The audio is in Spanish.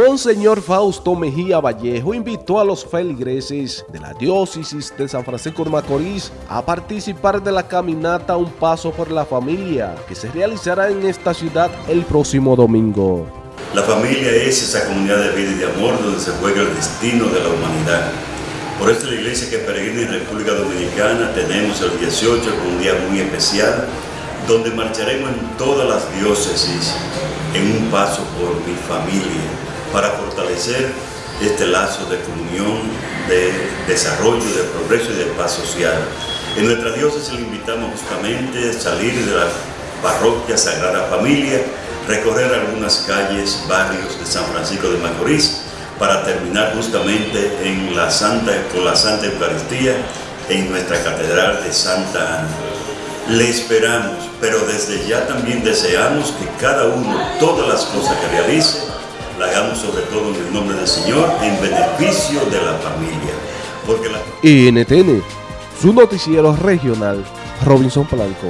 Monseñor Fausto Mejía Vallejo invitó a los feligreses de la diócesis de San Francisco de Macorís a participar de la caminata Un Paso por la Familia que se realizará en esta ciudad el próximo domingo. La familia es esa comunidad de vida y de amor donde se juega el destino de la humanidad. Por esto la iglesia que peregrina en República Dominicana tenemos el 18 un día muy especial donde marcharemos en todas las diócesis en un paso por mi familia para fortalecer este lazo de comunión, de desarrollo, de progreso y de paz social. En nuestra diócesis le invitamos justamente a salir de la parroquia Sagrada Familia, recorrer algunas calles, barrios de San Francisco de Macorís, para terminar justamente en la Santa, con la Santa Eucaristía en nuestra Catedral de Santa Ana. Le esperamos, pero desde ya también deseamos que cada uno, todas las cosas que realice, la hagamos sobre todo en el nombre del Señor, en beneficio de la familia. Porque la... NTN, su noticiero regional, Robinson Blanco.